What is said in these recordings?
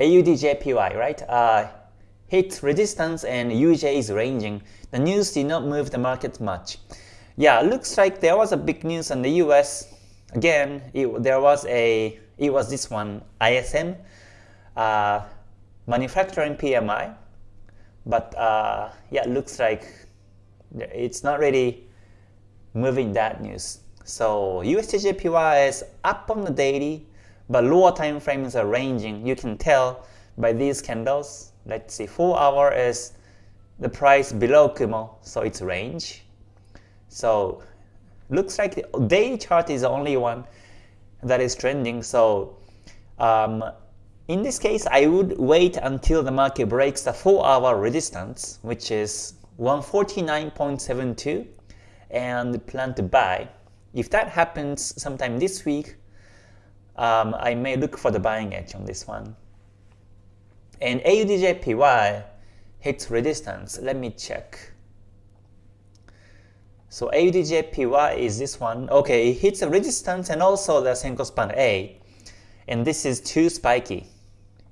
AUDJPY, right? Uh, hit resistance and UJ is ranging. The news did not move the market much. Yeah, looks like there was a big news on the US. Again, it, there was a, it was this one, ISM, uh, manufacturing PMI. But uh, yeah, looks like it's not really moving that news. So USDJPY is up on the daily, but lower time frames are ranging. You can tell by these candles. Let's see, 4 hour is the price below Kumo, so it's range. So looks like the daily chart is the only one that is trending. So um, in this case, I would wait until the market breaks the 4 hour resistance, which is 149.72 and plan to buy. If that happens sometime this week, um, I may look for the buying edge on this one. And AUDJPY hits resistance. Let me check. So AUDJPY is this one. Okay, it hits a resistance and also the Senkou span A. And this is too spiky.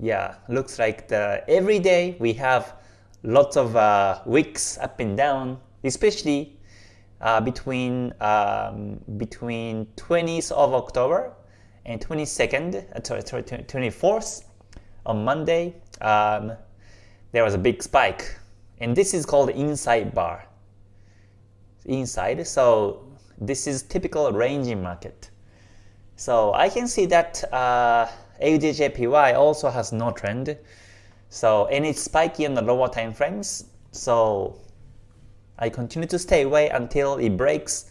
Yeah, looks like the every day we have lots of uh, wicks up and down, especially uh, between um, between 20th of October and 22nd, uh, 24th on Monday. Um, there was a big spike, and this is called inside bar. Inside, so this is typical ranging market. So I can see that uh, AUDJPY also has no trend. So and it's spiky on the lower time frames. So I continue to stay away until it breaks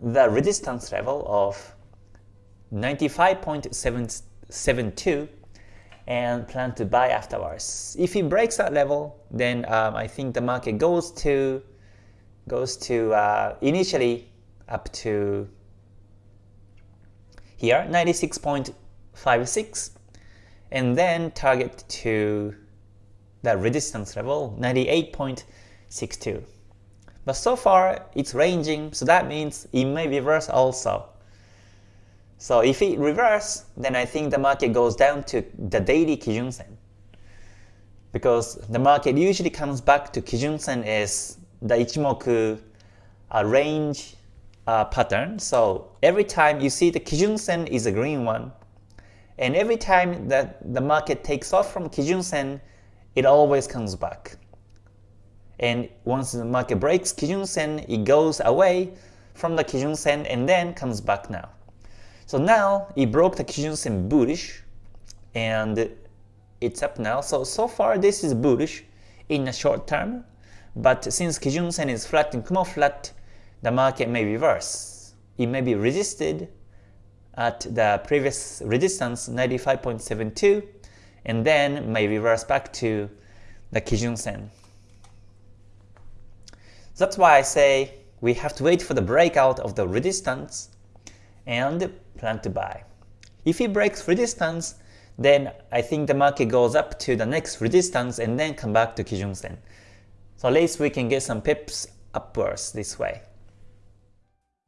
the resistance level of 95.772 and plan to buy afterwards. If it breaks that level, then um, I think the market goes to goes to uh, initially up to here 96.56 and then target to the resistance level 98.62. But so far it's ranging, so that means it may reverse also. So if it reverse, then I think the market goes down to the daily Kijun Sen. Because the market usually comes back to Kijun Sen is the Ichimoku uh, range uh, pattern. So every time you see the Kijun Sen is a green one, and every time that the market takes off from Kijun Sen, it always comes back. And once the market breaks Kijun Sen, it goes away from the Kijun Sen and then comes back now. So now it broke the Kijun Sen bullish and it's up now. So, so far this is bullish in the short term, but since Kijun Sen is flat and Kumo flat, the market may reverse. It may be resisted at the previous resistance 95.72 and then may reverse back to the Kijun Sen. That's why I say we have to wait for the breakout of the resistance and plan to buy. If it breaks resistance, then I think the market goes up to the next resistance and then come back to Kijun Sen. So at least we can get some pips upwards this way.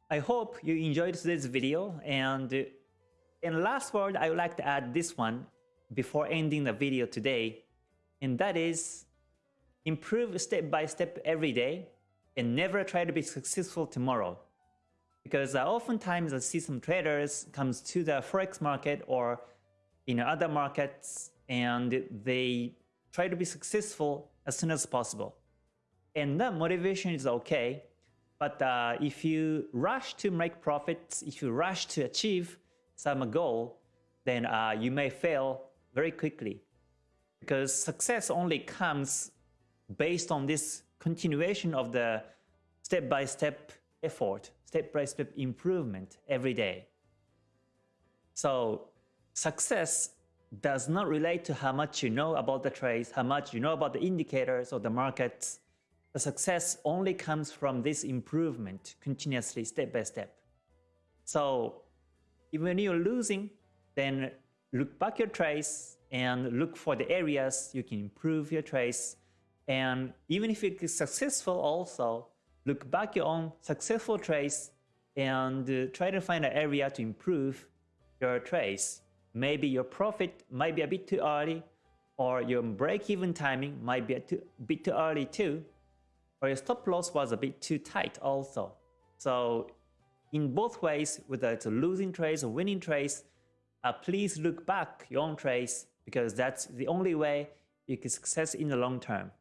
I hope you enjoyed today's video and in last word I would like to add this one before ending the video today and that is improve step by step every day and never try to be successful tomorrow. Because uh, oftentimes I see some traders comes to the forex market or in other markets and they try to be successful as soon as possible. And that motivation is okay, but uh, if you rush to make profits, if you rush to achieve some goal, then uh, you may fail very quickly. Because success only comes based on this continuation of the step-by-step -step effort, step-by-step -step improvement every day. So success does not relate to how much you know about the trades, how much you know about the indicators or the markets, the success only comes from this improvement continuously step by step. So even when you're losing, then look back your trace and look for the areas you can improve your trace. And even if it is successful also, look back your own successful trades and uh, try to find an area to improve your trades. Maybe your profit might be a bit too early or your break-even timing might be a too, bit too early too, or your stop loss was a bit too tight also. So in both ways, whether it's a losing trades or winning trades, uh, please look back your own trades because that's the only way you can success in the long term.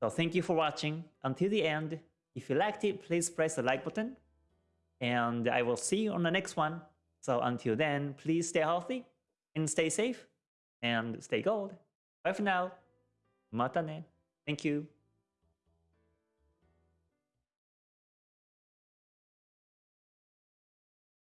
So thank you for watching until the end. If you liked it, please press the like button. And I will see you on the next one. So until then, please stay healthy and stay safe and stay gold. Bye for now. Mata ne. Thank you.